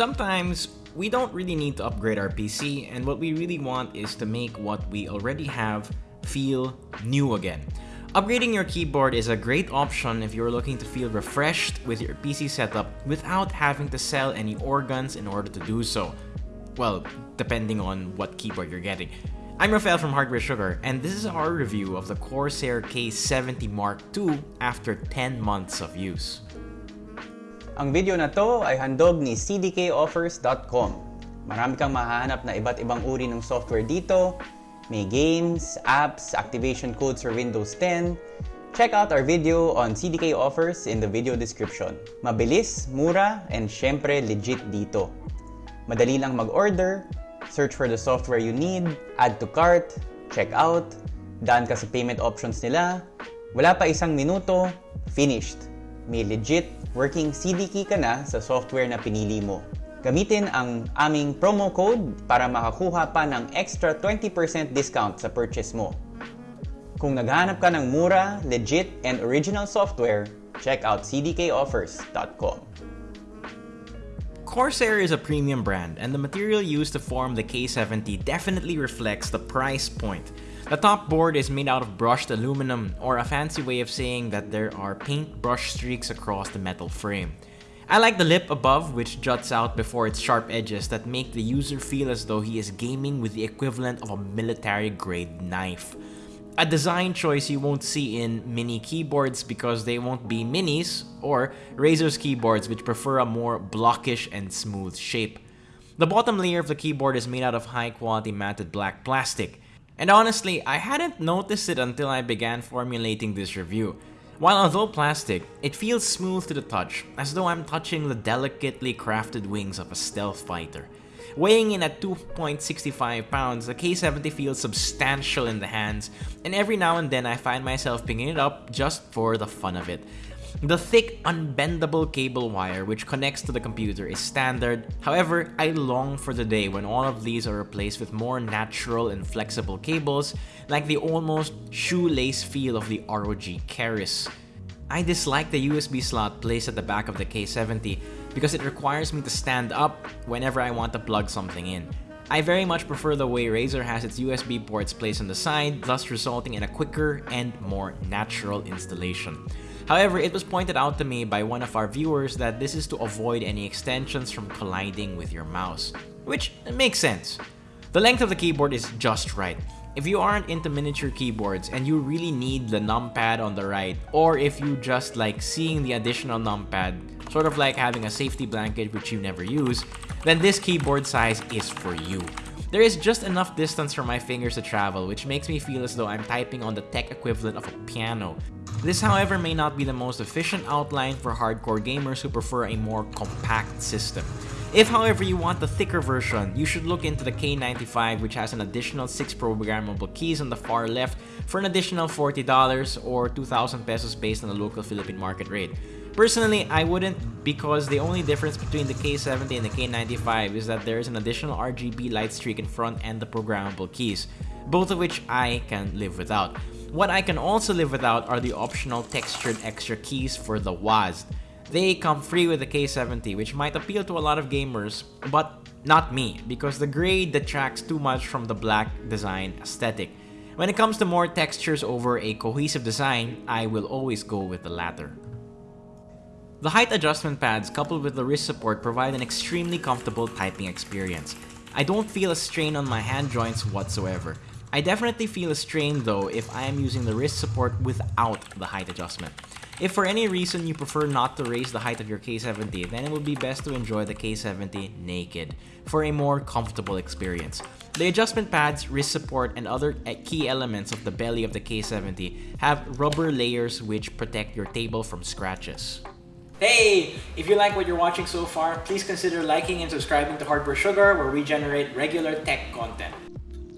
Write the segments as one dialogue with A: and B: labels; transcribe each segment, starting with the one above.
A: Sometimes, we don't really need to upgrade our PC, and what we really want is to make what we already have feel new again. Upgrading your keyboard is a great option if you're looking to feel refreshed with your PC setup without having to sell any organs in order to do so. Well, depending on what keyboard you're getting. I'm Rafael from Hardware Sugar, and this is our review of the Corsair K70 Mark II after 10 months of use.
B: Ang video na to ay handog ni cdkoffers.com. Marami kang mahanap na iba't ibang uri ng software dito, may games, apps, activation codes for Windows 10. Check out our video on CDK offers in the video description. Mabilis, mura, and syempre legit dito. Madali lang mag-order, search for the software you need, add to cart, check out, daan ka sa payment options nila, wala pa isang minuto, finished. May legit working CD key ka na sa software na pinili mo. Gamitin ang aming promo code para makakuha pa ng extra 20% discount sa purchase mo. Kung naghahanap ka ng mura, legit, and original software, check out cdkoffers.com.
A: Corsair is a premium brand, and the material used to form the K70 definitely reflects the price point. The top board is made out of brushed aluminum, or a fancy way of saying that there are paint brush streaks across the metal frame. I like the lip above which juts out before its sharp edges that make the user feel as though he is gaming with the equivalent of a military grade knife. A design choice you won't see in mini keyboards because they won't be minis, or Razer's keyboards which prefer a more blockish and smooth shape. The bottom layer of the keyboard is made out of high quality matted black plastic, and honestly, I hadn't noticed it until I began formulating this review. While although plastic, it feels smooth to the touch, as though I'm touching the delicately crafted wings of a stealth fighter. Weighing in at 2.65 pounds, the K70 feels substantial in the hands, and every now and then I find myself picking it up just for the fun of it. The thick, unbendable cable wire which connects to the computer is standard, however, I long for the day when all of these are replaced with more natural and flexible cables like the almost shoelace feel of the ROG Keris. I dislike the USB slot placed at the back of the K70 because it requires me to stand up whenever I want to plug something in. I very much prefer the way Razer has its USB ports placed on the side, thus resulting in a quicker and more natural installation. However, it was pointed out to me by one of our viewers that this is to avoid any extensions from colliding with your mouse, which makes sense. The length of the keyboard is just right. If you aren't into miniature keyboards and you really need the numpad on the right, or if you just like seeing the additional numpad, sort of like having a safety blanket which you never use, then this keyboard size is for you. There is just enough distance for my fingers to travel, which makes me feel as though I'm typing on the tech equivalent of a piano. This however may not be the most efficient outline for hardcore gamers who prefer a more compact system. If however you want the thicker version, you should look into the K95 which has an additional 6 programmable keys on the far left for an additional $40 or 2,000 pesos based on the local Philippine market rate. Personally, I wouldn't because the only difference between the K70 and the K95 is that there is an additional RGB light streak in front and the programmable keys, both of which I can live without. What I can also live without are the optional textured extra keys for the WASD. They come free with the K70, which might appeal to a lot of gamers, but not me, because the gray detracts too much from the black design aesthetic. When it comes to more textures over a cohesive design, I will always go with the latter. The height adjustment pads coupled with the wrist support provide an extremely comfortable typing experience. I don't feel a strain on my hand joints whatsoever. I definitely feel a strain though if I am using the wrist support without the height adjustment. If for any reason you prefer not to raise the height of your K70, then it would be best to enjoy the K70 naked for a more comfortable experience. The adjustment pads, wrist support, and other eh, key elements of the belly of the K70 have rubber layers which protect your table from scratches. Hey! If you like what you're watching so far, please consider liking and subscribing to Hardware Sugar where we generate regular tech content.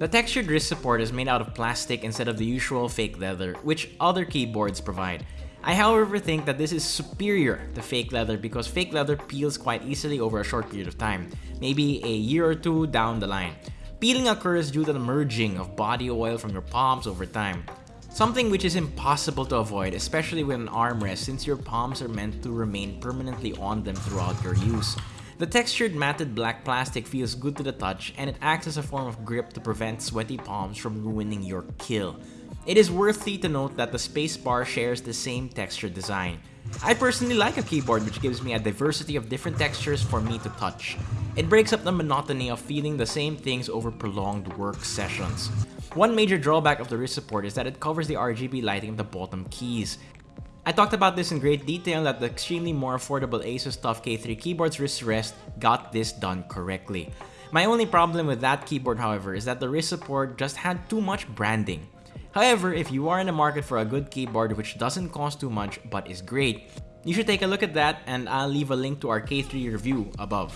A: The textured wrist support is made out of plastic instead of the usual fake leather, which other keyboards provide. I however think that this is superior to fake leather because fake leather peels quite easily over a short period of time, maybe a year or two down the line. Peeling occurs due to the merging of body oil from your palms over time. Something which is impossible to avoid, especially with an armrest since your palms are meant to remain permanently on them throughout your use. The textured matted black plastic feels good to the touch and it acts as a form of grip to prevent sweaty palms from ruining your kill. It is worthy to note that the spacebar shares the same texture design. I personally like a keyboard which gives me a diversity of different textures for me to touch. It breaks up the monotony of feeling the same things over prolonged work sessions. One major drawback of the wrist support is that it covers the RGB lighting of the bottom keys. I talked about this in great detail that the extremely more affordable Asus TUF K3 keyboard's wrist rest got this done correctly. My only problem with that keyboard however is that the wrist support just had too much branding. However, if you are in the market for a good keyboard which doesn't cost too much but is great, you should take a look at that and I'll leave a link to our K3 review above.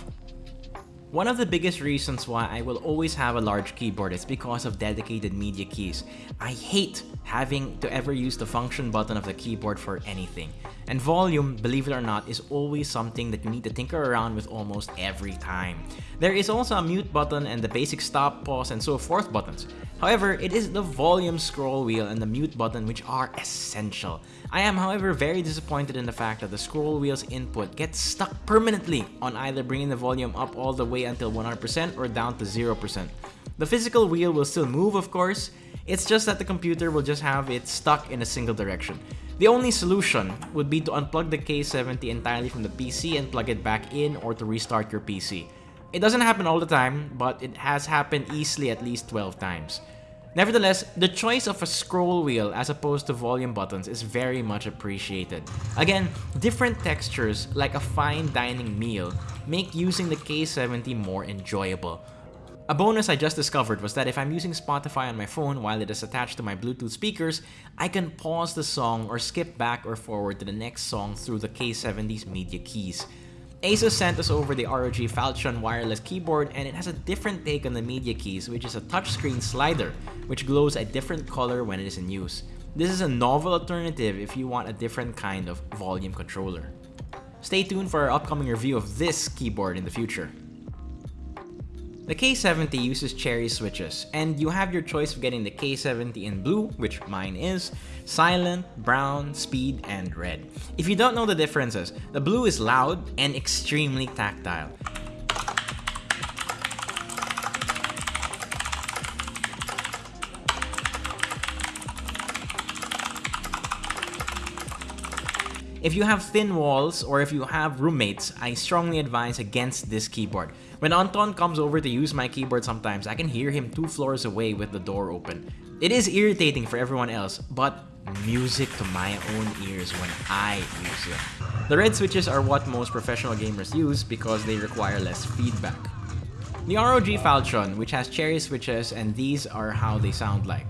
A: One of the biggest reasons why I will always have a large keyboard is because of dedicated media keys. I hate having to ever use the function button of the keyboard for anything. And volume, believe it or not, is always something that you need to tinker around with almost every time. There is also a mute button and the basic stop, pause, and so forth buttons. However, it is the volume scroll wheel and the mute button which are essential. I am however very disappointed in the fact that the scroll wheel's input gets stuck permanently on either bringing the volume up all the way until 100% or down to 0%. The physical wheel will still move of course, it's just that the computer will just have it stuck in a single direction. The only solution would be to unplug the K70 entirely from the PC and plug it back in or to restart your PC. It doesn't happen all the time, but it has happened easily at least 12 times. Nevertheless, the choice of a scroll wheel as opposed to volume buttons is very much appreciated. Again, different textures like a fine dining meal make using the K70 more enjoyable. A bonus I just discovered was that if I'm using Spotify on my phone while it is attached to my Bluetooth speakers, I can pause the song or skip back or forward to the next song through the K70's media keys. Asus sent us over the ROG Falchion wireless keyboard and it has a different take on the media keys which is a touchscreen slider which glows a different color when it is in use. This is a novel alternative if you want a different kind of volume controller. Stay tuned for our upcoming review of this keyboard in the future. The K70 uses cherry switches, and you have your choice of getting the K70 in blue, which mine is, silent, brown, speed, and red. If you don't know the differences, the blue is loud and extremely tactile. If you have thin walls or if you have roommates, I strongly advise against this keyboard. When Anton comes over to use my keyboard sometimes, I can hear him two floors away with the door open. It is irritating for everyone else, but music to my own ears when I use it. The red switches are what most professional gamers use because they require less feedback. The ROG Falchion, which has cherry switches, and these are how they sound like.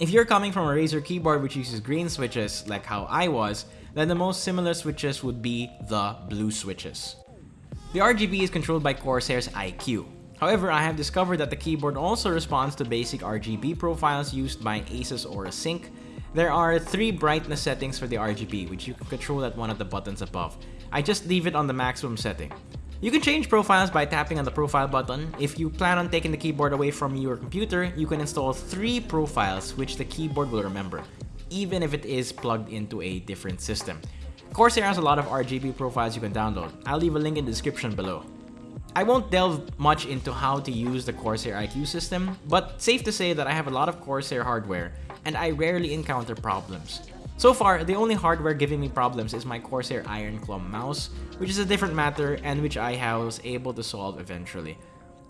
A: If you're coming from a Razer keyboard which uses green switches, like how I was, then the most similar switches would be the blue switches. The RGB is controlled by Corsair's iCUE. However, I have discovered that the keyboard also responds to basic RGB profiles used by Asus Aura Sync. There are three brightness settings for the RGB, which you can control at one of the buttons above. I just leave it on the maximum setting. You can change profiles by tapping on the profile button. If you plan on taking the keyboard away from your computer, you can install three profiles which the keyboard will remember, even if it is plugged into a different system. Corsair has a lot of RGB profiles you can download. I'll leave a link in the description below. I won't delve much into how to use the Corsair iCUE system, but safe to say that I have a lot of Corsair hardware and I rarely encounter problems. So far, the only hardware giving me problems is my Corsair Ironclaw mouse, which is a different matter and which I was able to solve eventually.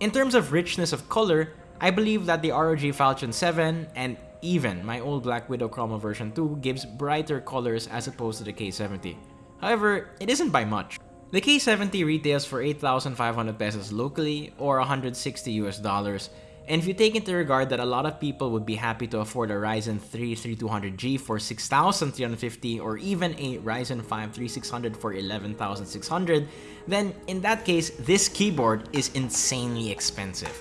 A: In terms of richness of color, I believe that the ROG Falchion 7 and even my old BlackWidow Chroma version 2 gives brighter colors as opposed to the K70. However, it isn't by much. The K70 retails for 8,500 pesos locally or 160 US dollars and if you take into regard that a lot of people would be happy to afford a Ryzen 3 3200G for 6,350 or even a Ryzen 5 3600 for 11,600, then in that case, this keyboard is insanely expensive.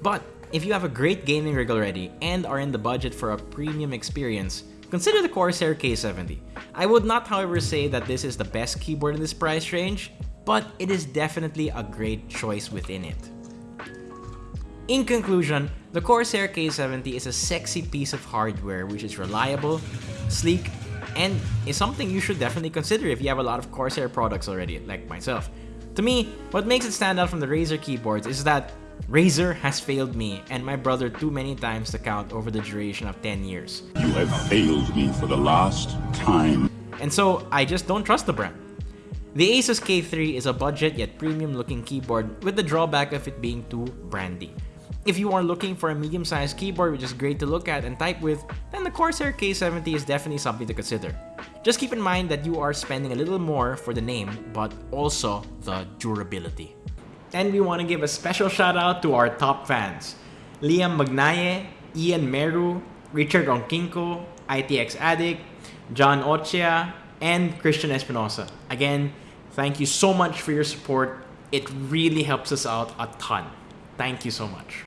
A: But if you have a great gaming rig already and are in the budget for a premium experience, consider the Corsair K70. I would not however say that this is the best keyboard in this price range, but it is definitely a great choice within it. In conclusion, the Corsair K70 is a sexy piece of hardware which is reliable, sleek, and is something you should definitely consider if you have a lot of Corsair products already, like myself. To me, what makes it stand out from the Razer keyboards is that Razer has failed me and my brother too many times to count over the duration of 10 years.
C: You have failed me for the last time.
A: And so, I just don't trust the brand. The Asus K3 is a budget yet premium looking keyboard with the drawback of it being too brandy. If you are looking for a medium-sized keyboard which is great to look at and type with, then the Corsair K70 is definitely something to consider. Just keep in mind that you are spending a little more for the name, but also the durability. And we want to give a special shout out to our top fans. Liam Magnaye, Ian Meru, Richard Onkinko, ITX Addict, John Ochia, and Christian Espinosa. Again, thank you so much for your support. It really helps us out a ton. Thank you so much.